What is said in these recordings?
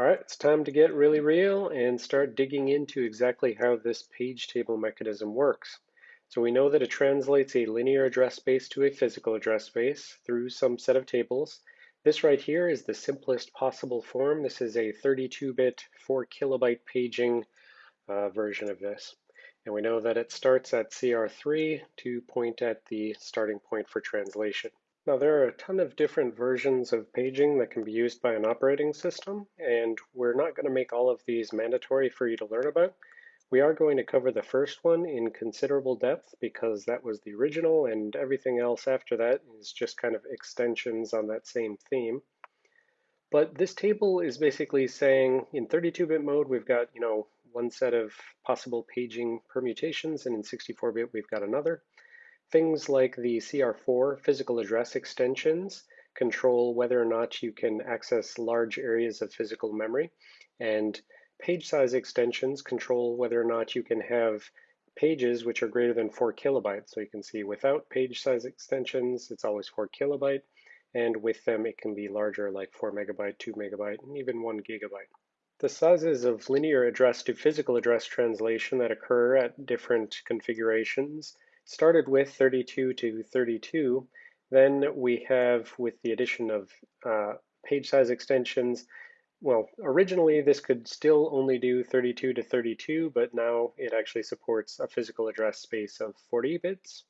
All right, it's time to get really real and start digging into exactly how this page table mechanism works. So we know that it translates a linear address space to a physical address space through some set of tables. This right here is the simplest possible form. This is a 32-bit, 4 kilobyte paging uh, version of this. And we know that it starts at CR3 to point at the starting point for translation. Now there are a ton of different versions of paging that can be used by an operating system, and we're not going to make all of these mandatory for you to learn about. We are going to cover the first one in considerable depth because that was the original and everything else after that is just kind of extensions on that same theme. But this table is basically saying in 32-bit mode, we've got, you know, one set of possible paging permutations, and in 64-bit, we've got another. Things like the CR4 physical address extensions control whether or not you can access large areas of physical memory, and page size extensions control whether or not you can have pages which are greater than 4 kilobytes. So you can see without page size extensions, it's always 4 kilobyte, and with them it can be larger like 4 megabyte, 2 megabyte, and even 1 gigabyte. The sizes of linear address to physical address translation that occur at different configurations started with 32 to 32. Then we have, with the addition of uh, page size extensions, well, originally this could still only do 32 to 32, but now it actually supports a physical address space of 40 bits.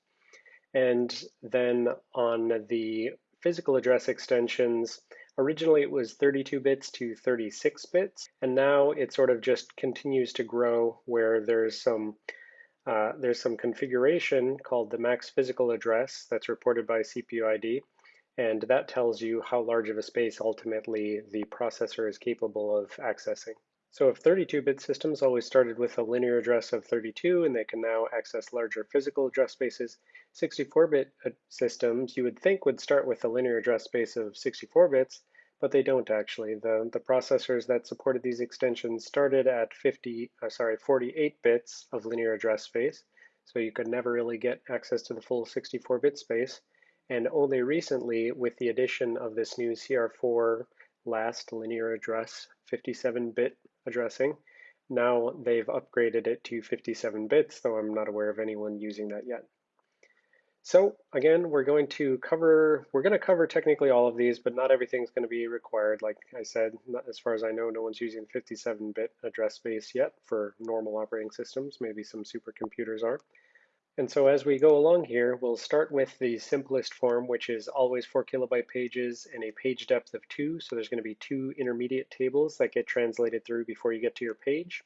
And then on the physical address extensions, originally it was 32 bits to 36 bits, and now it sort of just continues to grow where there's some uh, there's some configuration called the max physical address that's reported by CPU ID, and that tells you how large of a space ultimately the processor is capable of accessing. So if 32-bit systems always started with a linear address of 32 and they can now access larger physical address spaces, 64-bit uh, systems you would think would start with a linear address space of 64 bits, but they don't actually. The, the processors that supported these extensions started at 50, uh, sorry, 48 bits of linear address space, so you could never really get access to the full 64-bit space. And only recently, with the addition of this new CR4 last linear address 57-bit addressing, now they've upgraded it to 57 bits, though I'm not aware of anyone using that yet. So again, we're going to cover, we're going to cover technically all of these, but not everything's going to be required. Like I said, not, as far as I know, no one's using 57-bit address space yet for normal operating systems. Maybe some supercomputers are. And so as we go along here, we'll start with the simplest form, which is always 4 kilobyte pages and a page depth of 2. So there's going to be two intermediate tables that get translated through before you get to your page.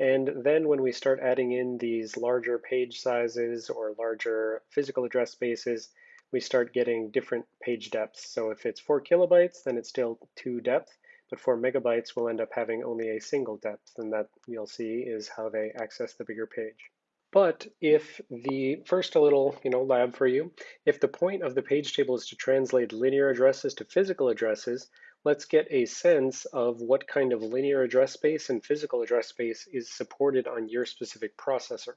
And then when we start adding in these larger page sizes or larger physical address spaces, we start getting different page depths. So if it's four kilobytes, then it's still two depth, but four megabytes will end up having only a single depth, and that you'll see is how they access the bigger page. But if the, first a little you know, lab for you, if the point of the page table is to translate linear addresses to physical addresses, let's get a sense of what kind of linear address space and physical address space is supported on your specific processor.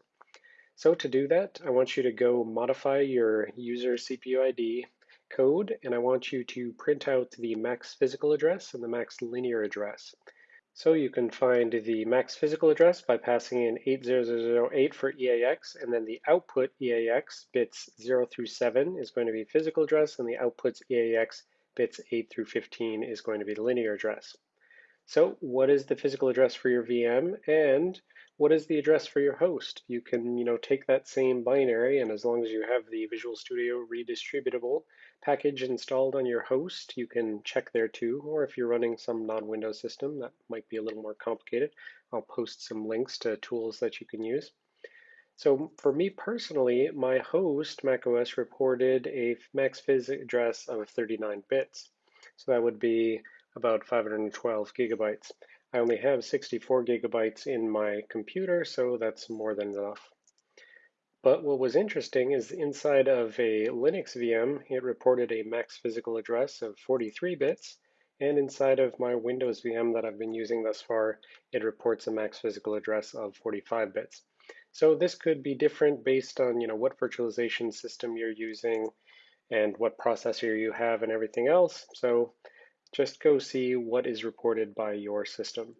So to do that, I want you to go modify your user CPU ID code, and I want you to print out the max physical address and the max linear address. So you can find the max physical address by passing in 80008 for EAX, and then the output EAX bits 0 through 7 is going to be physical address, and the outputs EAX bits 8 through 15 is going to be linear address. So what is the physical address for your VM and what is the address for your host? You can you know, take that same binary and as long as you have the Visual Studio redistributable package installed on your host, you can check there too. Or if you're running some non-Windows system, that might be a little more complicated. I'll post some links to tools that you can use. So for me personally, my host, macOS, reported a max phys address of 39 bits. So that would be about 512 gigabytes. I only have 64 gigabytes in my computer, so that's more than enough. But what was interesting is inside of a Linux VM, it reported a max physical address of 43 bits, and inside of my Windows VM that I've been using thus far, it reports a max physical address of 45 bits. So this could be different based on you know what virtualization system you're using and what processor you have and everything else. So just go see what is reported by your system.